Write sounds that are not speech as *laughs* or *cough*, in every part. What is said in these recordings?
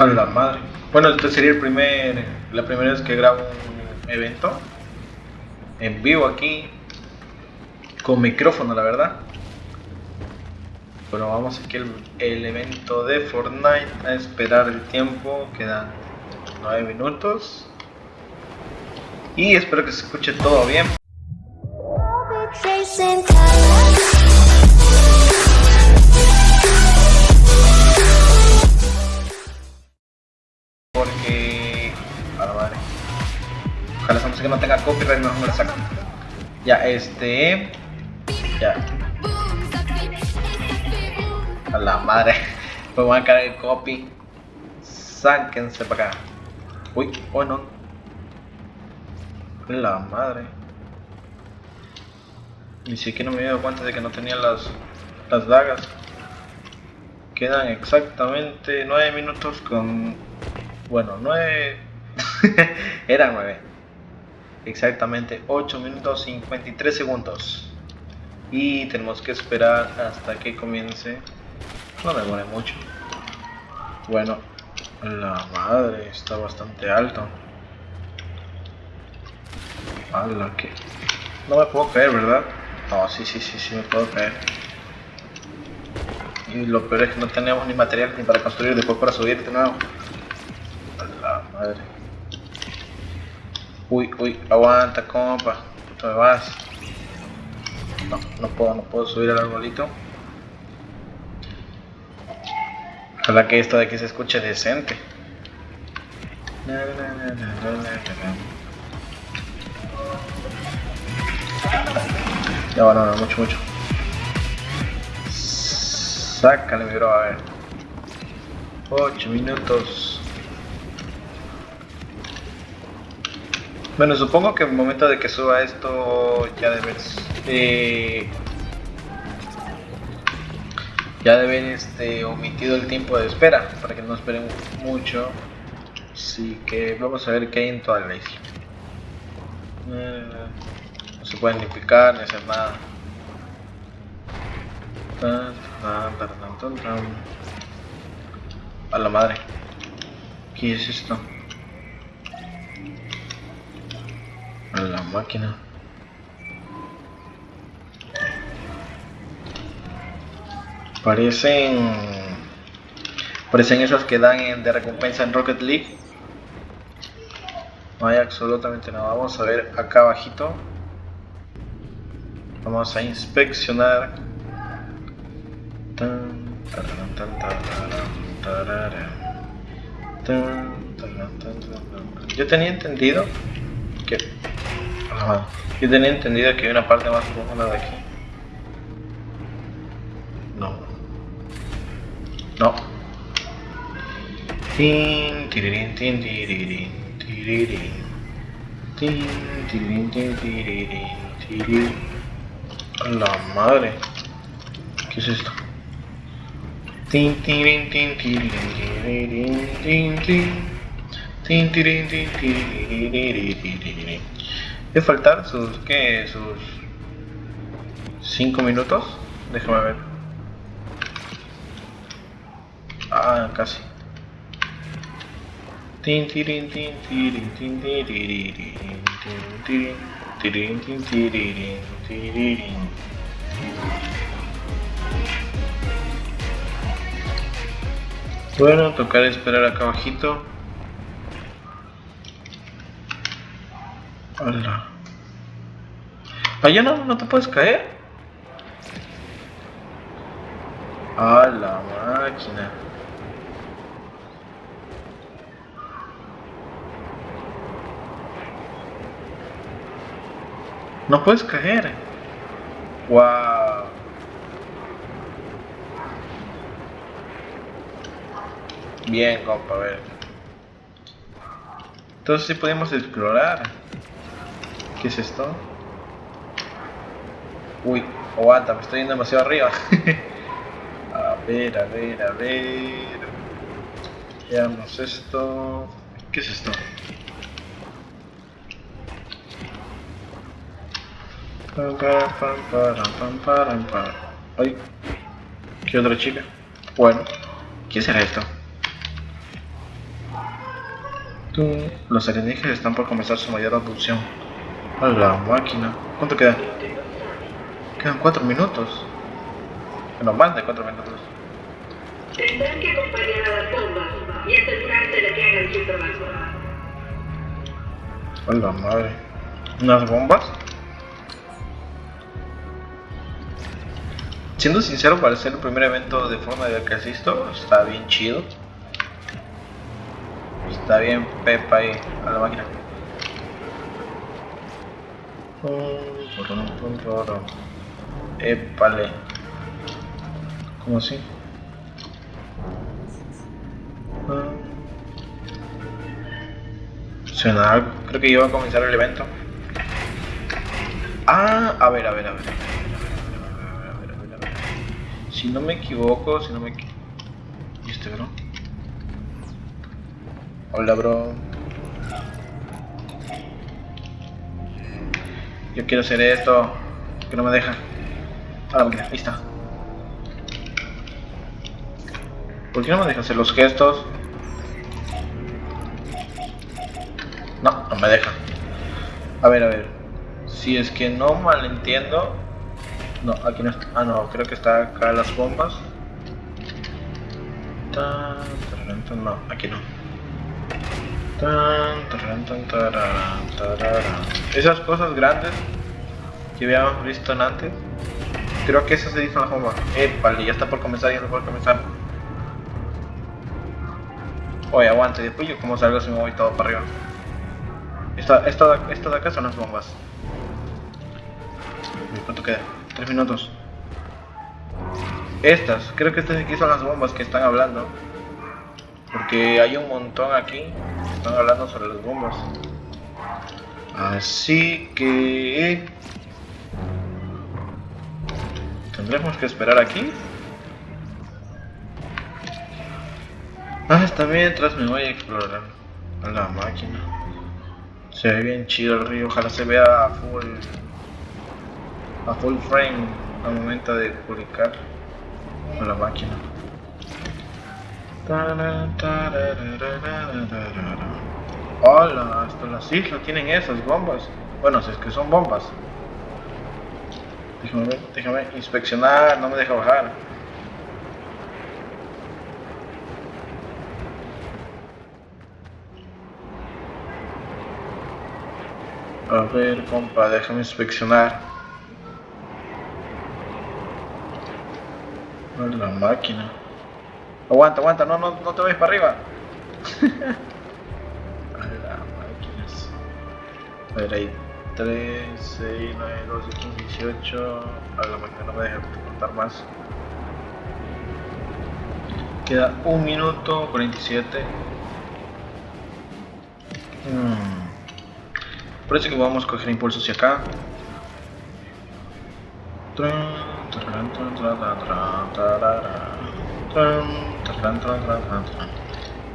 A la madre. Bueno, este sería el primer, la primera vez que grabo un evento en vivo aquí con micrófono, la verdad. Bueno, vamos aquí el, el evento de Fortnite a esperar el tiempo. Quedan 9 minutos. Y espero que se escuche todo bien. Música no tenga copyright, mejor me la sacan. Ya, este. Ya. A la madre. *laughs* Pues van a caer el copy. Sáquense para acá. Uy, oh no. La madre. Ni siquiera me había dado cuenta de que no tenía las, las dagas. Quedan exactamente 9 minutos con... Bueno, 9... *laughs* Eran 9. Exactamente 8 minutos 53 segundos. Y tenemos que esperar hasta que comience. No demore mucho. Bueno, la madre está bastante alto. Hala, que... No me puedo creer, ¿verdad? No, sí, sí, sí, sí me puedo creer. Y lo peor es que no tenemos ni material ni para construir después para subir de nuevo. A la madre. Uy, uy, aguanta, compa. ¿Tú me vas? No, no puedo, no puedo subir al arbolito. Ojalá que esto de aquí se escuche decente. Ya va, no, no, mucho, mucho. Sácale, mi bro, a ver. 8 minutos. Bueno, supongo que en el momento de que suba esto ya deben... Eh, ya deben este, omitido el tiempo de espera para que no esperen mucho. Así que vamos a ver qué hay en toda la isla. Eh, no se pueden ni picar ni hacer nada. A la madre. ¿Qué es esto? A la máquina. Parecen. Parecen esos que dan de recompensa en Rocket League. No hay absolutamente nada. Vamos a ver acá abajito. Vamos a inspeccionar. Yo tenía entendido. Ajá. Yo tenía entendido que hay una parte más profunda de aquí. No. No. Tin, tin, la madre. ¿Qué es esto? Tin, tirín, tin, tirirín, tirirín, tin, tin. Tin, tin. Debe faltar sus, ¿qué? Sus 5 minutos. Déjame ver. Ah, casi. Tin, tirín, tin, tirín, tin, tirirín, tin, tirín, tin, tirirín, tirirín. Bueno, tocar esperar acá abajito. Hola. Allá no, no te puedes caer. A la máquina. No puedes caer. Wow. Bien, compa, a ver. Entonces sí podemos explorar. ¿Qué es esto? Uy, aguanta, me estoy yendo demasiado arriba. *laughs* a ver, a ver, a ver. Veamos esto. ¿Qué es esto? Ay, ¿qué otra chica? Bueno, ¿qué será esto? Los alienígenas están por comenzar su mayor abducción. A la máquina. ¿Cuánto queda? Quedan cuatro minutos. No, más de cuatro minutos. Tendrán que acompañar a las bombas y asegurarse de que hagan su trabajo. A la madre. ¿Unas bombas? Siendo sincero, para ser el primer evento de forma de que asisto, está bien chido. Está bien pepa ahí, a la máquina. Épale. ¿Cómo así? Suena. Creo que iba a comenzar el evento. Ah, a ver, a ver, a ver. Si no me equivoco, si no me equivoco. ¿Y este bro? Hola, bro. Yo quiero hacer esto. Que no me deja. Ah, mira, ahí está. ¿Por qué no me deja hacer los gestos? No, no me deja. A ver, a ver. Si es que no malentiendo. No, aquí no está. Ah, no, creo que está acá las bombas. No, aquí no. Esas cosas grandes que habíamos visto antes. Creo que esas se dicen las bombas. Épale, ya está por comenzar, ya está por comenzar. Oye, aguante, después yo como salgo si me voy todo para arriba. Esta, esta, esta de acá son las bombas. ¿Cuánto queda? Tres minutos. Estas, creo que estas aquí son las bombas que están hablando. Porque hay un montón aquí que están hablando sobre las bombas. Así que... Tendremos que esperar aquí. Ah, está mientras me voy a explorar a la máquina. Se ve bien chido el río, ojalá se vea a full a full frame al momento de publicar a la máquina. Hola, hasta las islas tienen esas bombas. Bueno, si es que son bombas. Déjame, déjame inspeccionar, no me deja bajar. A ver, compa, déjame inspeccionar. la máquina. Aguanta, aguanta, no, no, no te vayas para arriba. *laughs* a la máquinas. A ver, ahí 3, 6, 9, 12, 15, 18. A la máquina no me deja contar más. Queda 1 minuto 47. Hmm. Parece que vamos a coger impulso hacia acá.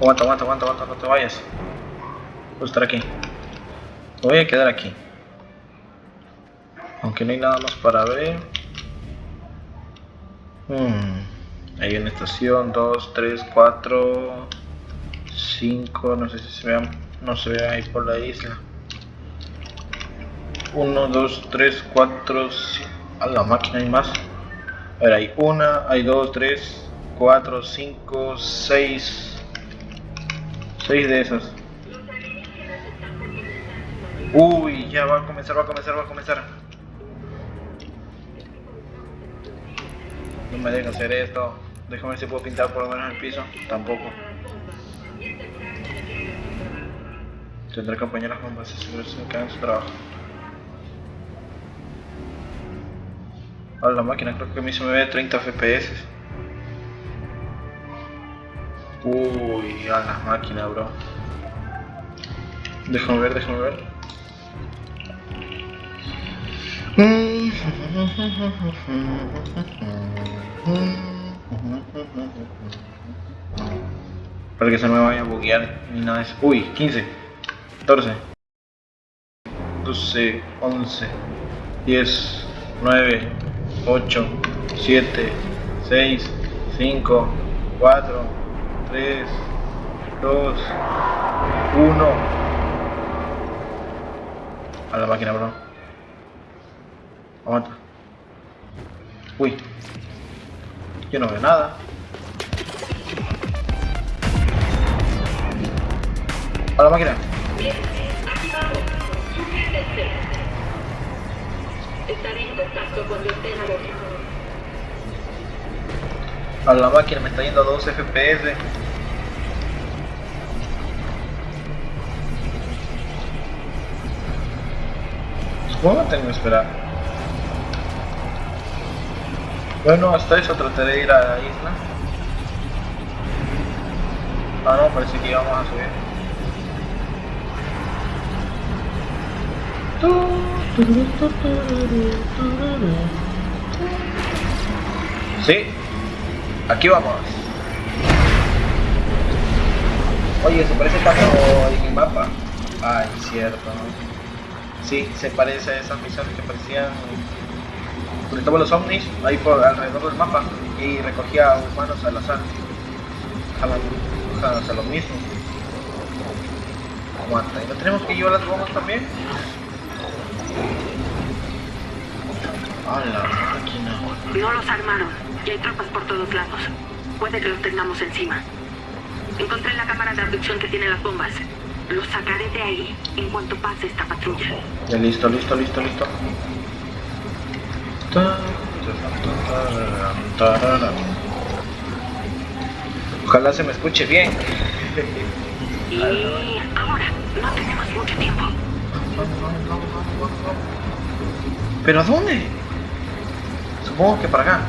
Aguanta, aguanta, aguanta, aguanta, no te vayas. Voy a estar aquí. Me voy a quedar aquí. Aunque no hay nada más para ver. Hmm. Hay una estación, 2, 3, 4, 5, no sé si se vean, no se ve ahí por la isla. 1, 2, 3, 4, 5. A la máquina hay más. A ver, hay una, hay dos, tres, cuatro, cinco, seis. Seis de esas. Uy, ya va a comenzar, va a comenzar, va a comenzar. No me deja hacer esto. Déjame ver si puedo pintar por lo menos el piso. Tampoco. Tendré que apañar las bombas si se me quedan en su trabajo. Ahora la máquina creo que a mí se me ve 30 FPS. Uy, a la máquina, bro. Déjame ver, déjame ver. Para que se me vaya a buguear ni nada de eso. Uy, 15, 14, 12, 11, 10, 9, 8, 7, 6, 5, 4, 3, 2, Uno. A la máquina, bro. Aguanta. Uy. Yo no veo nada. A la máquina. Estaré en contacto estén a la máquina me está yendo a 2 FPS. Que tengo que esperar. Bueno, hasta eso trataré de ir a la isla. Ah, no, parece que íbamos a subir. Sí, aquí vamos. Oye, se parece tanto en el mapa. Ay, cierto. Sí, se parece a esas misiones que parecían donde estaban los ovnis ahí por alrededor del mapa y recogía humanos al azar. Jalan, a lo mismo. Aguanta, ¿y no tenemos que llevar las bombas también? A la máquina. No los armaron y hay tropas por todos lados. Puede que los tengamos encima. Encontré la cámara de abducción que tiene las bombas. Los sacaré de ahí en cuanto pase esta patrulla. Ya listo, listo, listo, listo. Ojalá se me escuche bien. Y ahora, no tenemos mucho tiempo. ¿Pero a dónde? Supongo que para acá.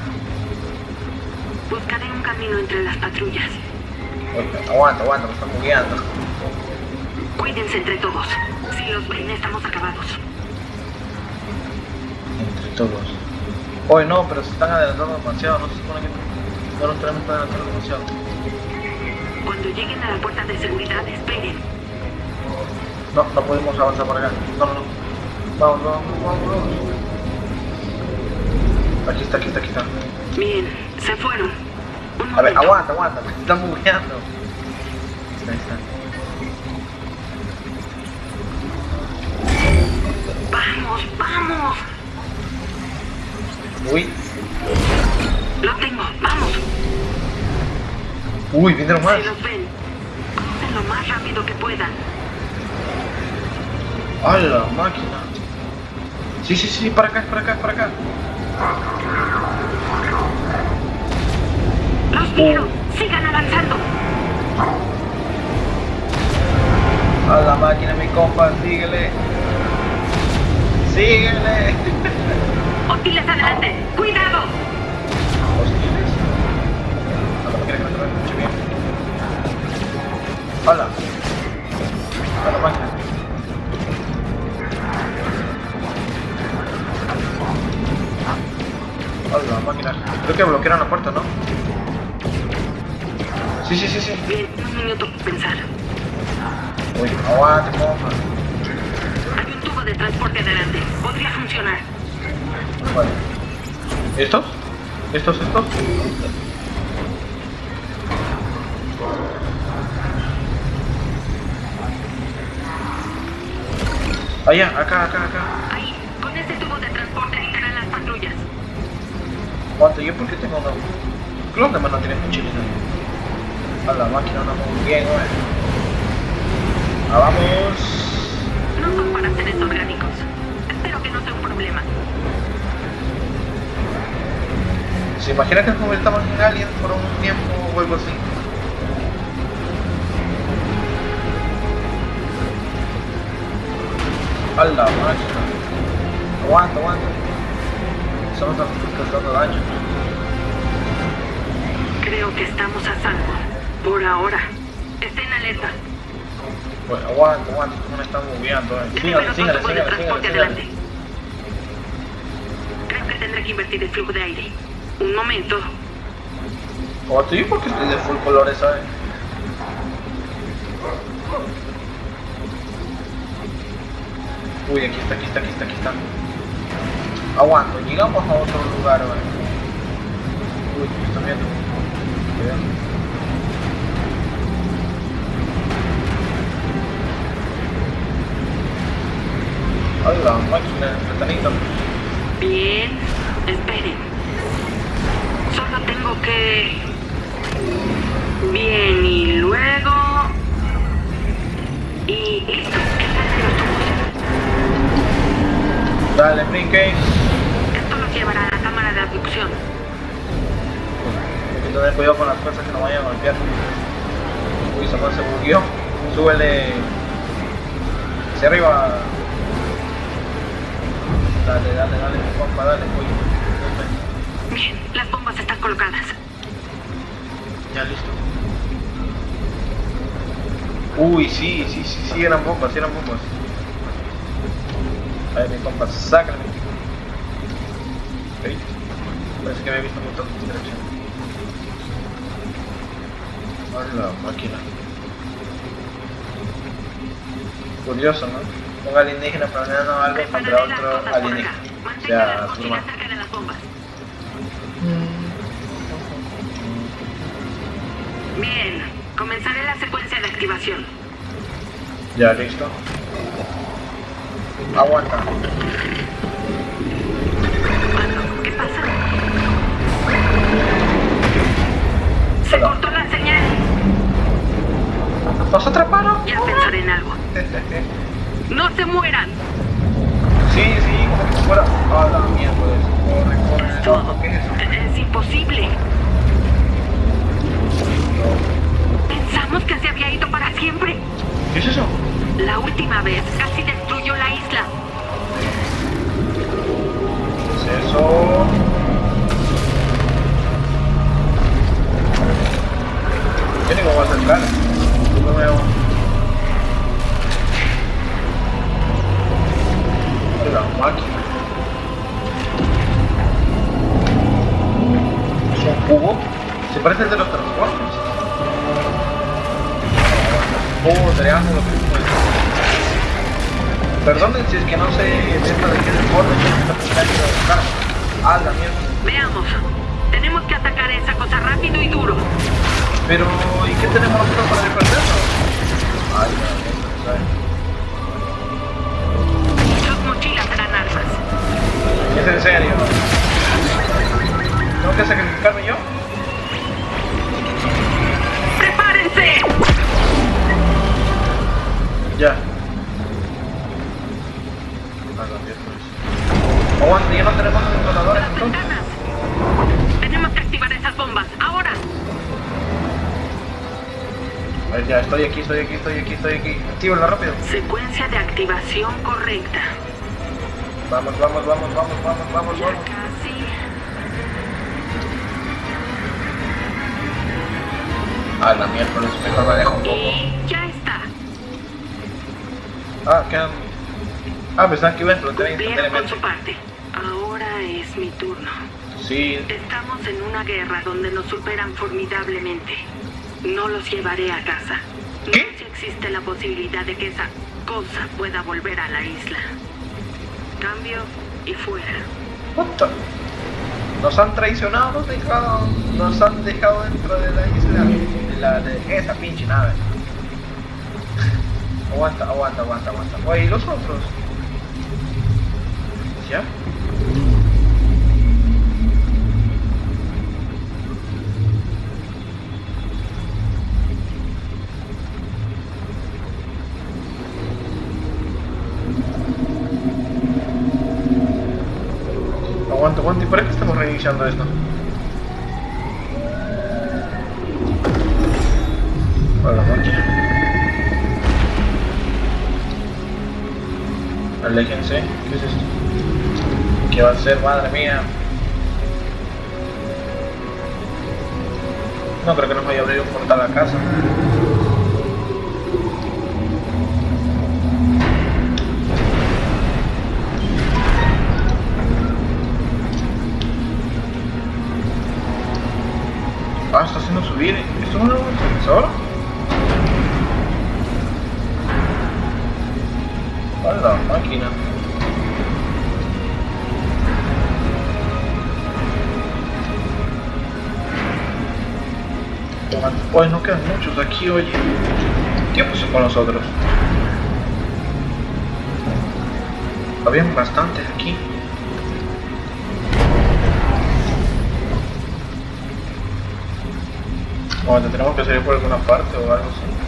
Buscaré un camino entre las patrullas. Oye, aguanta, aguanta, me están bugueando. Cuídense entre todos. Si los ven, estamos acabados. Entre todos. Oye, no, pero se están adelantando demasiado. No se supone que no nos tenemos que adelantar demasiado. Cuando lleguen a la puerta de seguridad, esperen. No, no podemos avanzar por acá. No, no, no. Vamos, vamos, vamos, vamos. Aquí está, aquí está, aquí está. Bien, se fueron. Un A ver, aguanta, aguanta, me están bugueando. Ahí está. Vamos, vamos. Uy, Lo tengo, vamos. uy, vinieron más. Si los ven, lo más rápido que puedan. ¡A la máquina! Sí, sí, sí, para acá, para acá, para acá. Los vieron. Sigan avanzando. A la máquina, mi compa, síguele. Síguele. *laughs* Hostiles adelante. Cuidado. ¿Hostiles? Escuche bien. Hola. A la máquina. A la máquina. Creo que bloquearon la puerta, ¿no? Sí, sí, sí, sí. Bien, un minuto pensar. Uy, aguante. Hay un tubo de transporte adelante. Podría funcionar. Vale. ¿Estos? ¿Estos, estos? Allá, acá, acá, acá. Ahí, con ese tubo de transporte evitarán las patrullas. Aguanta, ¿yo por qué tengo una? Creo que no tiene mochilita. A la máquina anda muy bien, güey. Ah, vamos. No son para seres orgánicos. Espero que no sea un problema. ¿Se imagina que nos convertamos en aliens por un tiempo o algo así? A la máquina. Aguanta, aguanta. Solo estamos causando daño. Creo que estamos a salvo. Por ahora. Estén alerta. Bueno, aguanta, aguanta, no me están moviendo. Eh. Sígale, Déjenme sígale. Creo que tendré que invertir el flujo de aire. Un momento. Oh, ¿O ti? Porque de full colores, ¿sabes? Uy, aquí está, aquí está, aquí está, aquí está. Aguanto, llegamos a otro lugar, ¿vale? Uy, ¿qué está viendo? Cuidado. Ay, la máquina, el. Bien, espere. Ok. Bien, y luego... Y listo. Dale, brinque. Esto nos llevará a la cámara de abducción. Hay que tener cuidado con las cosas que nos vayan a golpear. Uy, Samuel se bugueó. Súbele hacia arriba. Dale, dale, dale, compa, dale, uy. Bien, las bombas están colocadas. Ya listo. Uy, sí, sí, sí, sí, eran bombas, eran bombas. A ver, mi compa, sácame. ¿Veis? Parece que había visto un montón de distracción. Hola, máquina. Curioso, ¿no? Un alienígena planeando algo contra otro alienígena. O sea, Bien, comenzaré la secuencia de activación. Ya, listo. Aguanta. ¿qué pasa? Se Hola. cortó la señal. ¿Nos atraparon? Ya pensaré en algo. ¡No se mueran! Sí, sí, como que fuera. Ah, la miércoles. Corre, corre. Esto No, ¿Qué es eso? es imposible. Pensamos que se había ido para siempre. ¿Qué es eso? La última vez casi destruyó la isla. ¿Qué es eso? Yo voy a veo. La máquina. ¿Es un cubo? Se parece al de los transportes. Cubo, triángulo, que Perdonen si es que no sé dentro de qué deporte esta de buscar. Ah, la mierda. Veamos. Tenemos que atacar esa cosa rápido y duro. Pero, ¿y qué tenemos nosotros para defendernos? Ay, la mierda, ¿sabes? Sus mochilas serán armas. ¿Es en serio? ¿Tengo que sacrificarme yo? Ya. Ah, la. Aguante, ya no tenemos controladores ¡Las entonces. Tenemos que activar esas bombas. ¡Ahora! A ver, ya, estoy aquí, estoy aquí, estoy aquí, estoy aquí. Actívala rápido. Secuencia de activación correcta. Vamos, vamos, vamos, vamos, vamos, vamos, Ya vamos. casi. Ah, la miércoles, mejor me dejo un poco. Y. Ah, quedan. Ah, pensaba que iba a explotar Cumplieron con instantáneamente. su parte. Ahora es mi turno. Sí, Estamos en una guerra donde nos superan formidablemente. No los llevaré a casa. ¿Qué? No si existe la posibilidad de que esa cosa pueda volver a la isla. Cambio y fuera. puta. Nos han traicionado, nos, dejado, nos han dejado dentro de la isla. De, la, de esa pinche nave. Aguanta, aguanta, aguanta, aguanta. Oye, ¿y los otros? ¿Ya? Aguanta, aguanta. ¿Y para qué estamos reiniciando esto? Aléjense. ¿Qué es esto? ¿Qué va a ser, madre mía? No creo que nos vaya a abrir un portal a casa. Ah, está haciendo subir. ¿Esto es un ascensor? Pues no quedan muchos aquí, oye. ¿Qué pasó con los otros? Habían bastantes aquí. O te tenemos que salir por alguna parte o algo así.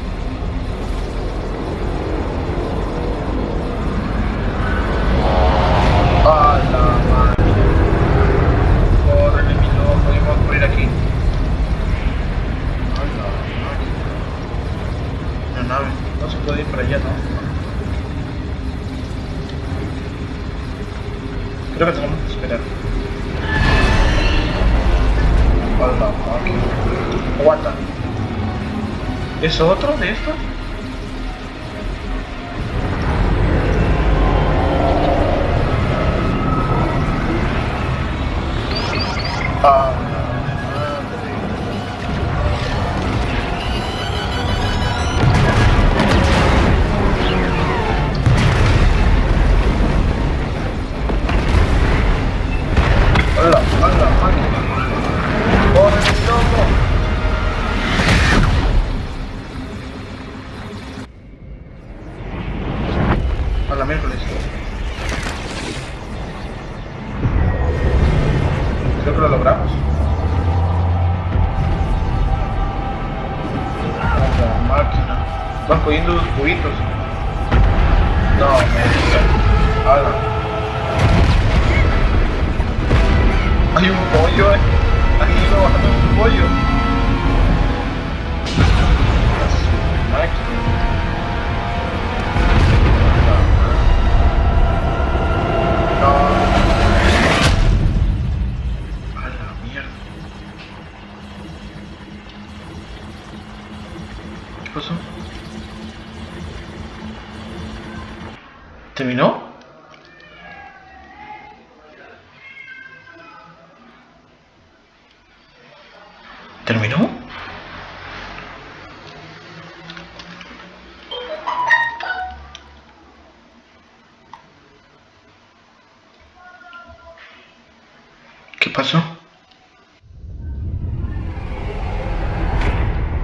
pasó?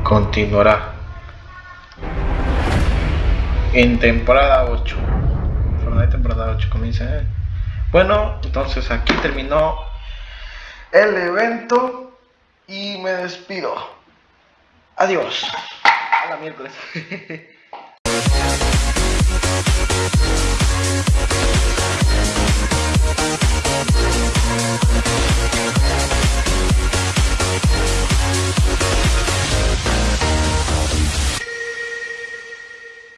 Continuará. En temporada 8. Fortnite temporada 8 comienza. ¿eh? Bueno, entonces aquí terminó el evento y me despido. Adiós. A la miércoles. *laughs*